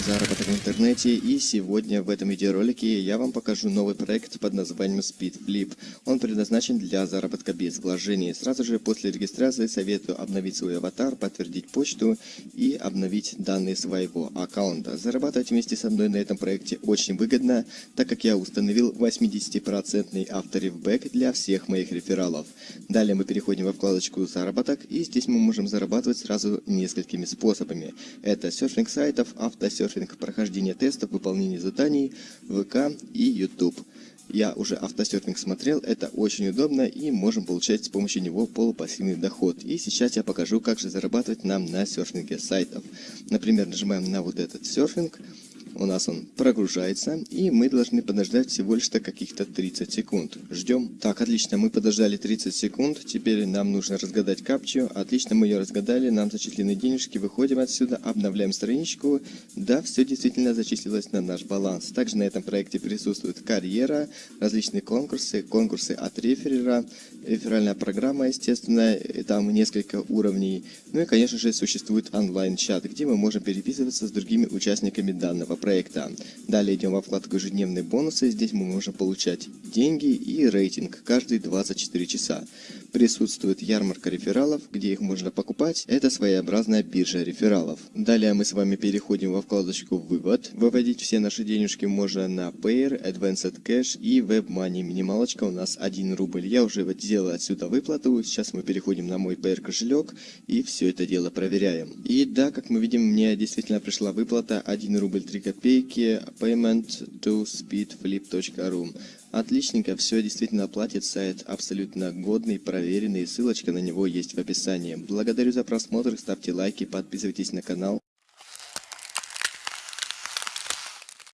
заработок в интернете и сегодня в этом видеоролике я вам покажу новый проект под названием SpeedFlip. Он предназначен для заработка без вложений. Сразу же после регистрации советую обновить свой аватар, подтвердить почту и обновить данные своего аккаунта. Зарабатывать вместе со мной на этом проекте очень выгодно, так как я установил 80% авторевбэк для всех моих рефералов. Далее мы переходим во вкладочку «Заработок» и здесь мы можем зарабатывать сразу несколькими способами. Это серфинг сайтов, автосерфинг, прохождение тестов, выполнение заданий, ВК и YouTube. Я уже автосерфинг смотрел, это очень удобно и можем получать с помощью него полупассивный доход. И сейчас я покажу, как же зарабатывать нам на серфинге сайтов. Например, нажимаем на вот этот серфинг, у нас он прогружается, и мы должны подождать всего лишь каких-то 30 секунд. Ждем. Так, отлично, мы подождали 30 секунд, теперь нам нужно разгадать капчу. Отлично, мы ее разгадали, нам зачислены денежки, выходим отсюда, обновляем страничку. Да, все действительно зачислилось на наш баланс. Также на этом проекте присутствует карьера, различные конкурсы, конкурсы от реферера, реферальная программа, естественно, там несколько уровней. Ну и, конечно же, существует онлайн-чат, где мы можем переписываться с другими участниками данного проекта. Далее идем во вкладку «Ежедневные бонусы». Здесь мы можем получать деньги и рейтинг каждые 24 часа. Присутствует ярмарка рефералов, где их можно покупать. Это своеобразная биржа рефералов. Далее мы с вами переходим во вкладочку «Вывод». Выводить все наши денежки можно на Payer, Advanced Cash и WebMoney. Минималочка у нас 1 рубль. Я уже сделал отсюда выплату. Сейчас мы переходим на мой Payer кошелек и все это дело проверяем. И да, как мы видим, мне действительно пришла выплата 1 рубль 3 копейки payment to speedflip.ru. Отличненько, все действительно платит сайт абсолютно годный, проверенный, ссылочка на него есть в описании. Благодарю за просмотр, ставьте лайки, подписывайтесь на канал.